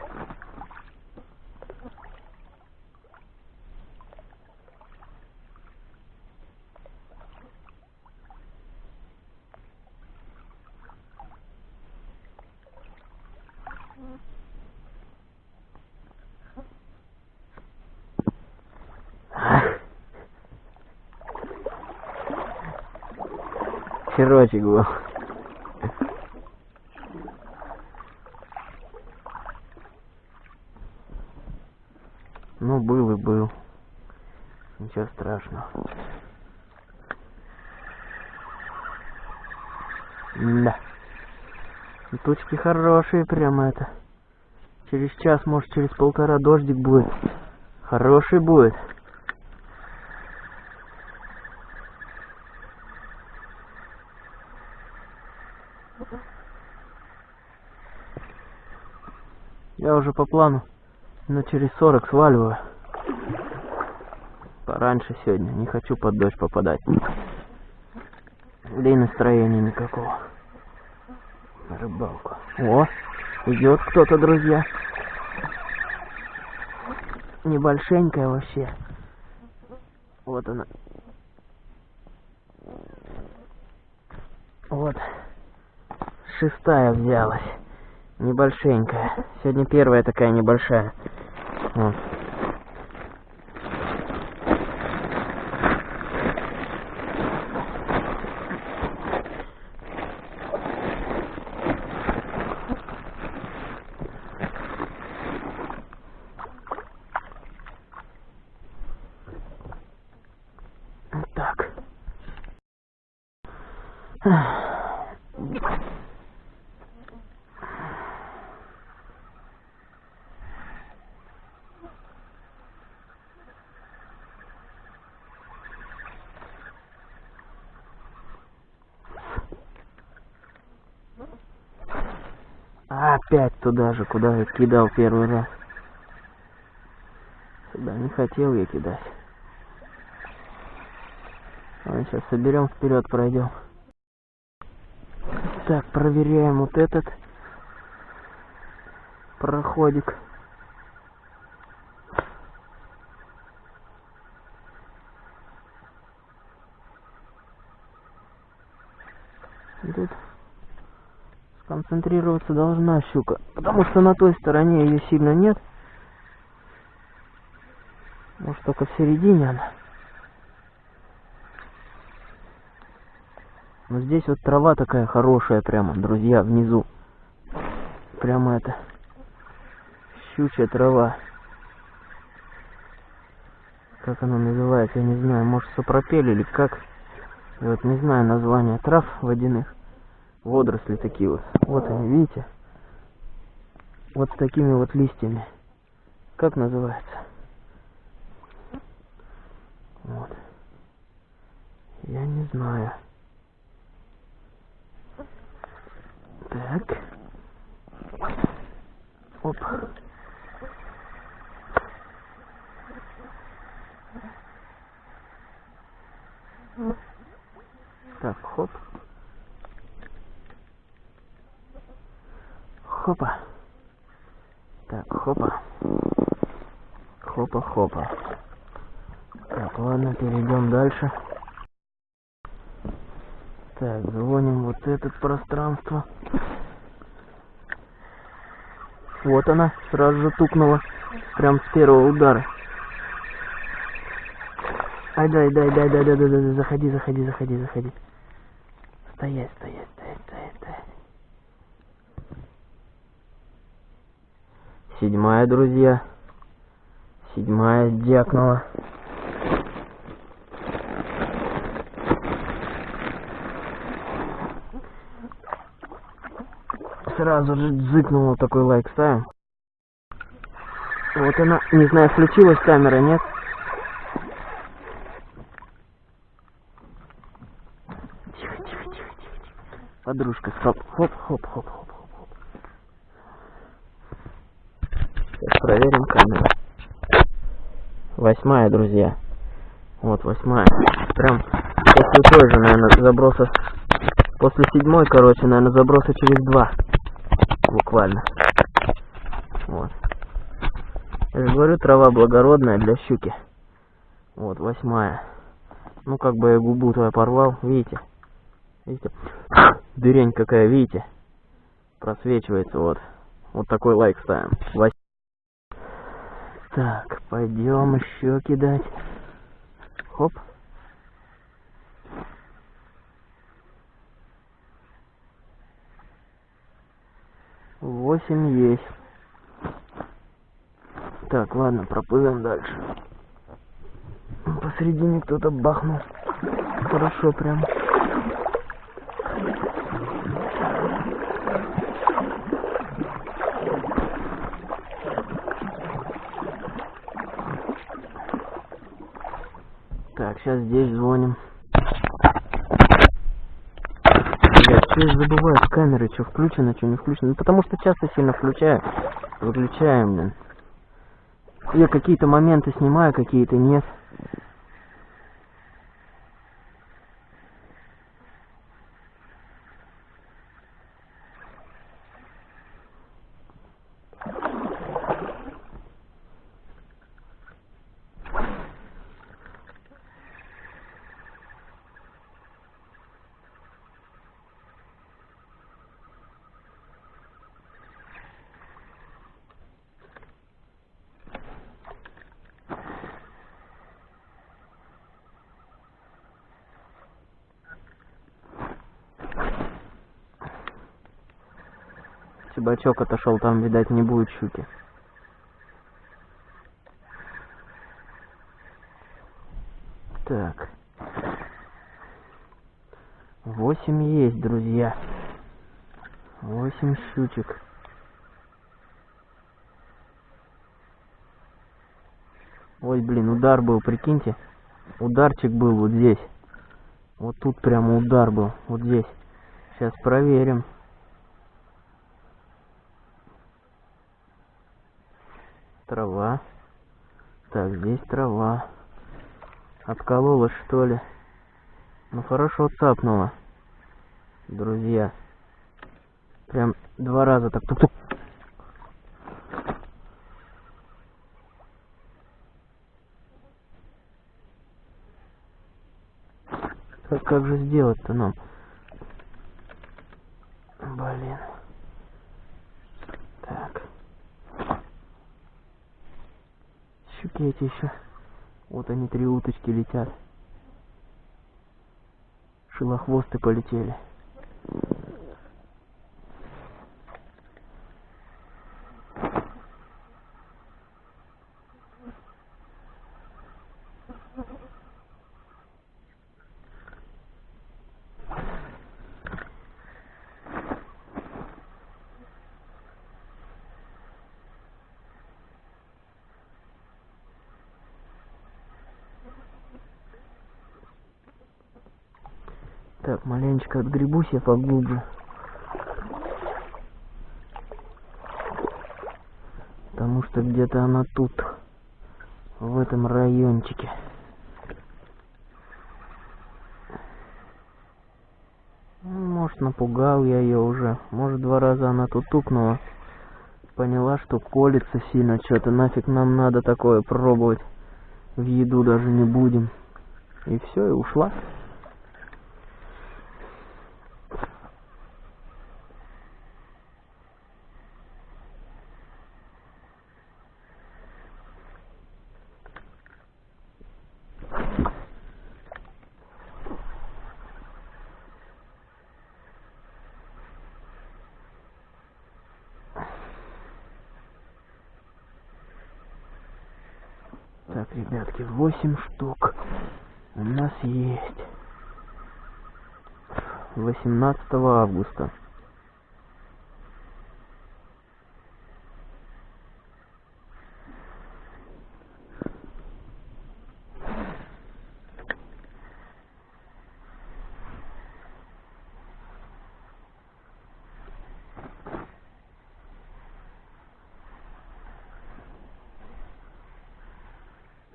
Speaker 1: Ах. Херочек был. Ну, был и был. Ничего страшного. Да. Тучки хорошие, прямо это. Через час, может, через полтора дождик будет. Хороший будет. Я уже по плану, но через 40 сваливаю. Пораньше сегодня, не хочу под дождь попадать. Да настроения никакого. На рыбалку. О, идет кто-то, друзья. Небольшенькая вообще. Вот она. Вот. Шестая взялась. Небольшенькая. Сегодня первая такая небольшая. Вот Так. Опять туда же, куда я кидал первый раз. Сюда не хотел я кидать. Ладно, сейчас соберем, вперед пройдем. Так, проверяем вот этот проходик. Тут сконцентрироваться должна щука, потому что на той стороне ее сильно нет. Может только в середине она. Но здесь вот трава такая хорошая прямо, друзья, внизу. Прямо это щучья трава. Как оно называется, я не знаю. Может сапропель или как. Я вот не знаю название трав водяных. Водоросли такие вот. Вот они, видите? Вот такими вот листьями. Как называется? Вот. Я не знаю. Так. Оп. Так, хоп. Хопа. Так, хопа. Хопа-хопа. Так, ладно, перейдем дальше. Так, звоним вот это пространство. Вот она, сразу же тукнула. Прям с первого удара. Ай, дай, дай, дай, дай, дай, дай, дай, заходи, заходи, заходи, заходи. Стоять, стоять, стоять. Седьмая, друзья. Седьмая дякнула. Сразу же дзыкнула такой лайк ставим. Вот она, не знаю, включилась камера, нет? Тихо, тихо, тихо, тихо. Подружка. Хоп, хоп, хоп, хоп, хоп, хоп. Сейчас проверим камеру. Восьмая, друзья. Вот, восьмая. Прям после той же, наверное, заброса. После седьмой, короче, наверное, заброса через два. Буквально. Вот. Я же говорю, трава благородная для щуки. Вот, восьмая. Ну, как бы я губу твою порвал, видите? Видите? Дырень какая, видите? Просвечивается, вот. Вот такой лайк ставим. Так, пойдем еще кидать. Хоп. Восемь есть. Так, ладно, проплывем дальше. Посередине кто-то бахнул. Хорошо прям. Сейчас здесь звоним. Блядь, что я забываю с камеры, что включено, что не включено. Ну потому что часто сильно включаю, выключаем, блин. Я какие-то моменты снимаю, какие-то нет. Чебачок отошел, там, видать, не будет щуки. Так. Восемь есть, друзья. Восемь щучек. Ой, блин, удар был, прикиньте. Ударчик был вот здесь. Вот тут прямо удар был, вот здесь. Сейчас проверим. Трава. Так, здесь трава. Отколола, что ли? Ну, хорошо цапнула. Друзья. Прям два раза так тук-тук. Как, как же сделать-то нам? Блин. Так. Эти еще. Вот они, три уточки летят. Шилохвосты полетели. Так, маленечко отгребусь я поглубже. Потому что где-то она тут, в этом райончике. Ну, Может, напугал я ее уже. Может, два раза она тут тукнула. Поняла, что колется сильно что-то. Нафиг нам надо такое пробовать. В еду даже не будем. И все, и ушла. Так, ребятки, 8 штук у нас есть. 18 августа.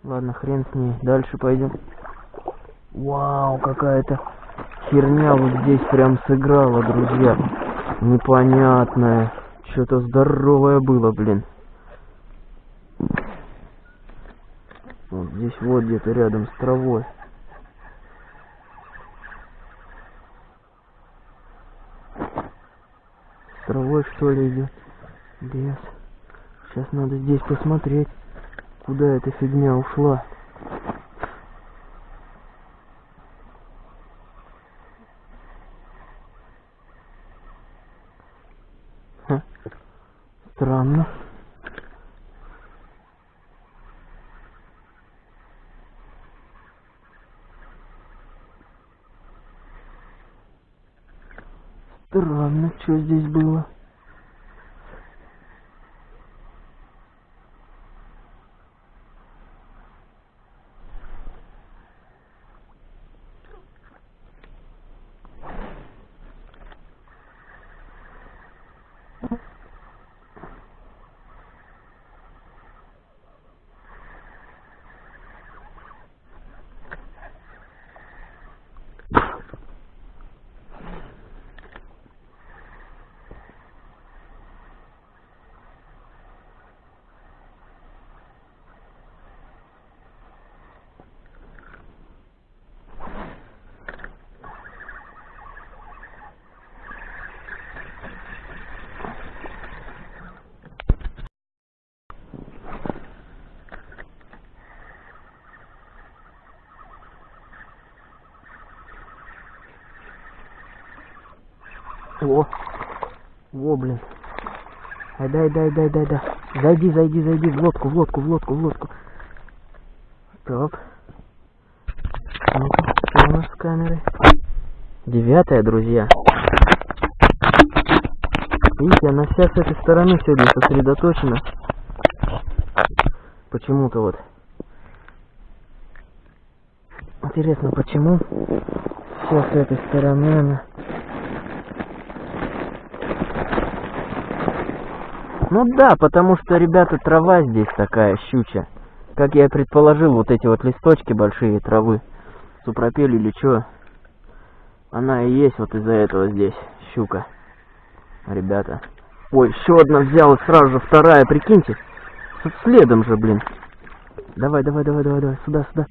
Speaker 1: Ладно, хрен с ней. Дальше пойдем. Вау, какая-то херня вот здесь прям сыграла, друзья. Непонятная. Что-то здоровое было, блин. Вот здесь вот где-то рядом с травой. С травой что ли идет? Лес. Сейчас надо здесь посмотреть, куда эта фигня ушла. Ха. Странно. Странно, что здесь было. О, во, блин. Ай, дай, дай, дай, дай, дай. Зайди, зайди, зайди в лодку, в лодку, в лодку, в лодку. Так. Ну-ка, что у нас с камерой? Девятая, друзья. Видите, она вся с этой стороны сегодня сосредоточена. Почему-то вот. Интересно, почему все с этой стороны она... Ну да, потому что, ребята, трава здесь такая щуча. Как я и предположил, вот эти вот листочки большие травы, супропель или что, она и есть вот из-за этого здесь щука. Ребята. Ой, еще одна взял и сразу же вторая, прикиньте. С- Следом же, блин. Давай, давай, давай, давай, давай, сюда, сюда.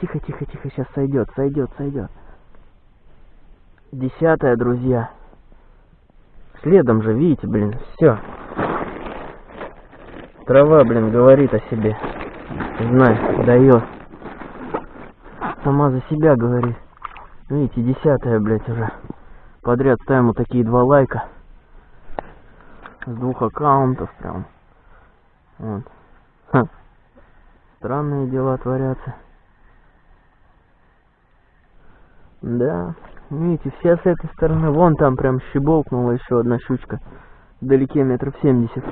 Speaker 1: Тихо, тихо, тихо, сейчас сойдет, сойдет, сойдет. Десятая, друзья. Следом же, видите, блин, все. Трава, блин, говорит о себе. Знай, дает. Сама за себя говорит. Видите, десятая, блядь, уже. Подряд ставим вот такие два лайка. С двух аккаунтов прям. Вот. Ха. Странные дела творятся. Да. Видите, все с этой стороны. Вон там прям щеболкнула еще одна щучка. Вдалеке метров семьдесят.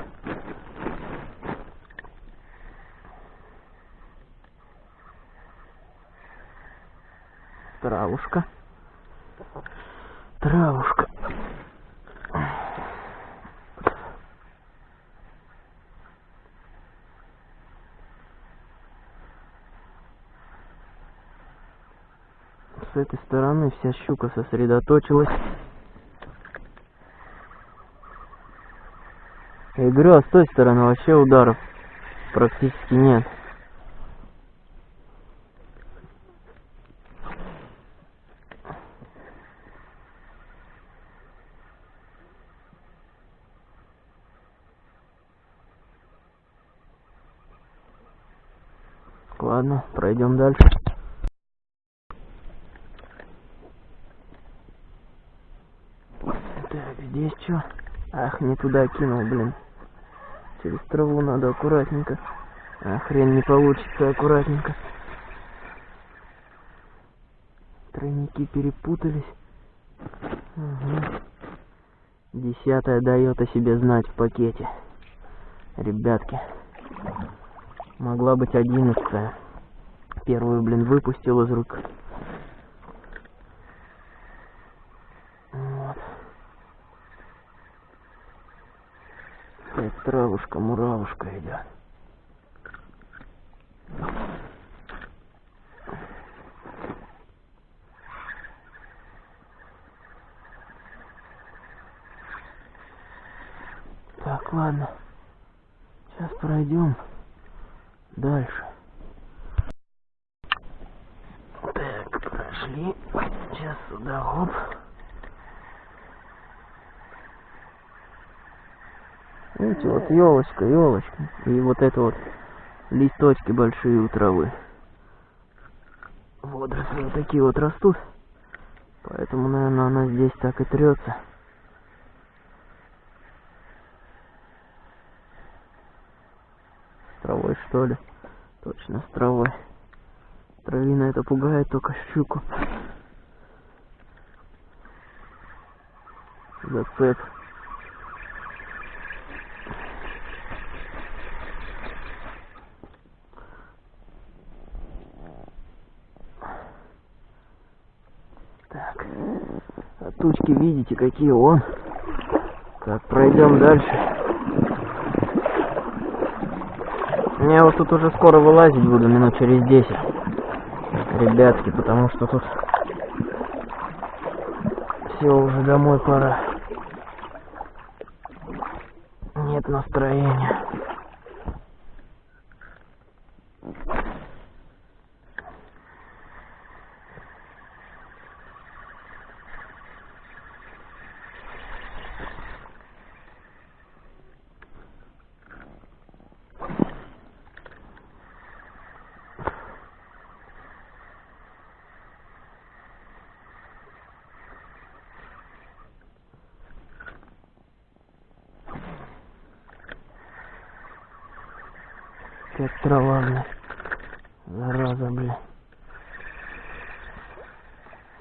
Speaker 1: Травушка. Травушка. С этой стороны вся щука сосредоточилась. Я говорю, а с той стороны вообще ударов практически нет. Ладно, пройдем дальше. Так, здесь что? Ах, не туда кинул, блин. Через траву надо аккуратненько. А хрен не получится аккуратненько. Тройники перепутались. Угу. Десятая дает о себе знать в пакете. Ребятки. Могла быть одиннадцатая. Первую, блин, выпустил из рук. Вот. Опять травушка, муравушка идет. Так, ладно. Сейчас пройдем дальше. Так, прошли. Сейчас сюда, оп. Видите, вот елочка, елочка. И вот это вот листочки большие у травы. Водоросли вот такие вот растут. Поэтому, наверное, она здесь так и трется. С травой, что ли? Точно, с травой. Травина это пугает только щуку. Зацеп. Так. А тучки видите, какие он. Так, пройдем дальше. Я вот тут уже скоро вылазить буду, минут через 10. Ребятки, потому что тут все уже домой пора. Нет настроения. Как трава, бля. Зараза, бля.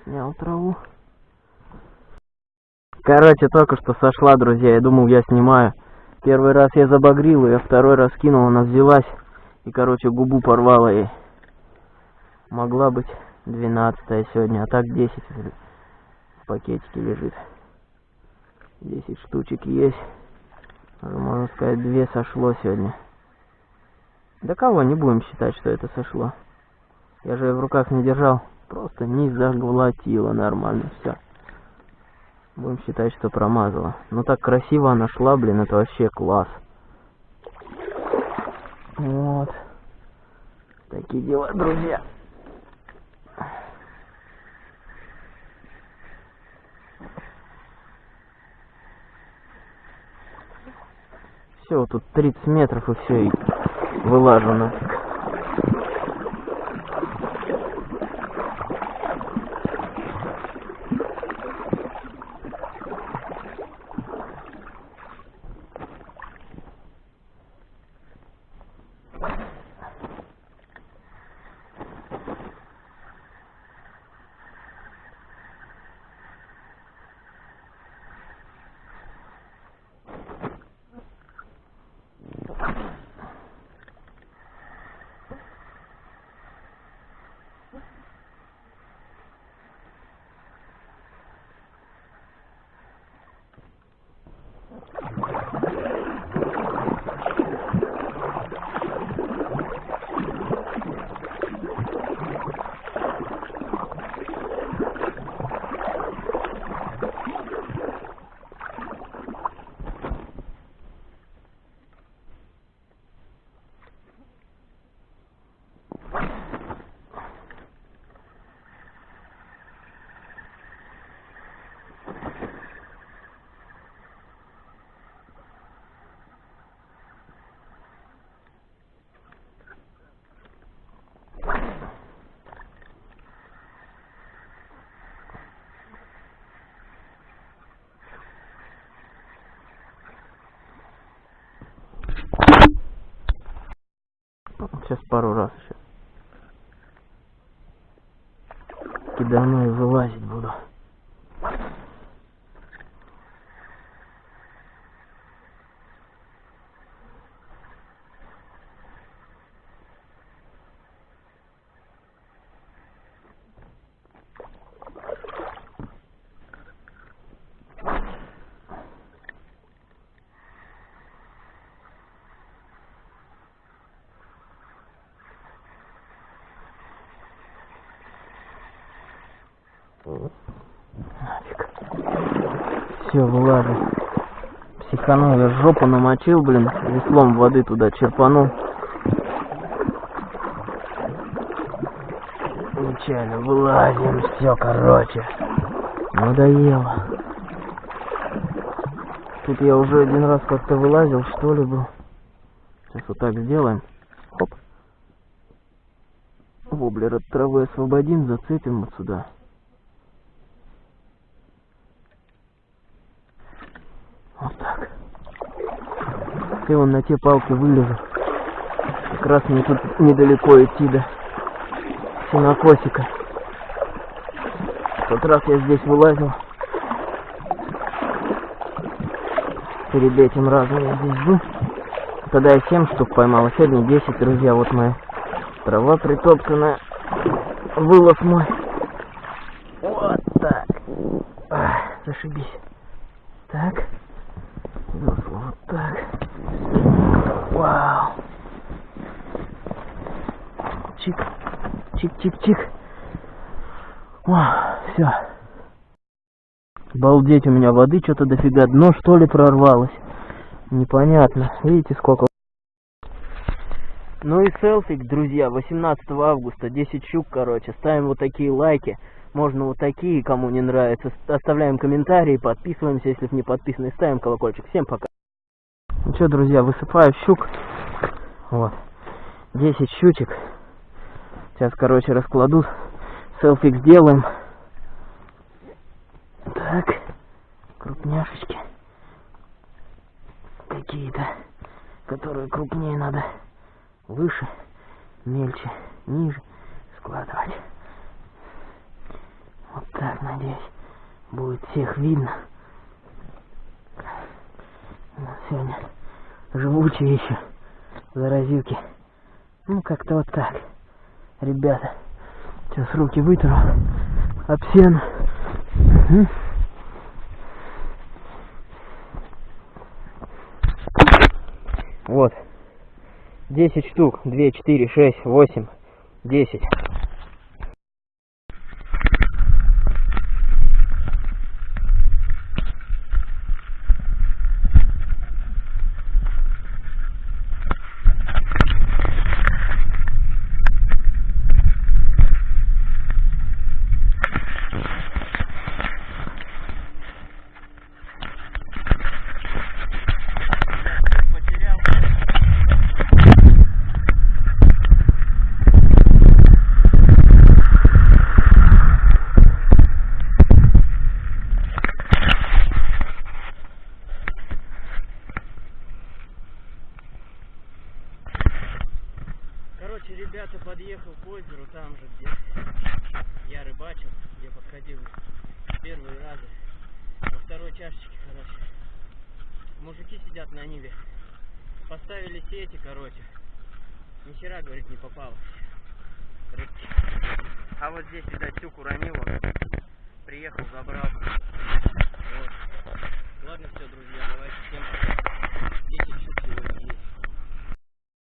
Speaker 1: Снял траву. Короче, только что сошла, друзья. Я думал, я снимаю. Первый раз я забагрил ее, второй раз кинул, она взялась. И, короче, губу порвала ей. Могла быть двенадцатая сегодня, а так 10 в пакетике лежит. 10 штучек есть. Можно сказать, две сошло сегодня. Да кого не будем считать, что это сошло. Я же в руках не держал. Просто не заглотила нормально, все. Будем считать, что промазала. Ну так красиво она шла, блин, это вообще класс. Вот. Такие дела, друзья. Все, тут 30 метров и все, и вылажу Сейчас пару раз еще. Кидану и вылазить буду. Нафиг. Все, вылазу. Психанул, я жопу намочил, блин, веслом воды туда черпанул. Нечаянно вылазим, все, короче. Надоело. Тут я уже один раз как-то вылазил, что ли, был. Сейчас вот так сделаем. Хоп. Воблер от травы освободим, зацепим вот сюда. Вот так. Ты вон на те палки вылезу. Как раз мне тут недалеко идти до синокосика. В тот раз я здесь вылазил. Перед этим разом я здесь был. Тогда я 7 штук поймал, а сегодня 10, друзья, вот моя трава притоптанная. Вылов мой. Вот так. Ах, зашибись. Так. Весло вот так. Вау. Чик. Чик-чик-чик. Все. Балдеть, у меня воды что-то дофига. Дно что ли прорвалось? Непонятно. Видите, сколько? Ну и селфик, друзья, 18 августа, 10 щук, короче. Ставим вот такие лайки. Можно вот такие, кому не нравится. Оставляем комментарии, подписываемся, если не подписаны. Ставим колокольчик. Всем пока. Ну что, друзья, высыпаю щук. Вот. 10 щучек. Сейчас, короче, раскладу. Селфик сделаем. Так. Крупняшечки. Какие-то. Которые крупнее надо. Выше. Мельче. Ниже. Складывать. Вот так, надеюсь, будет всех видно. Ну, сегодня живучие еще заразилки. Ну, как-то вот так. Ребята, сейчас руки вытру об сено. Вот. 10 штук. 2, 4, 6, 8, 10.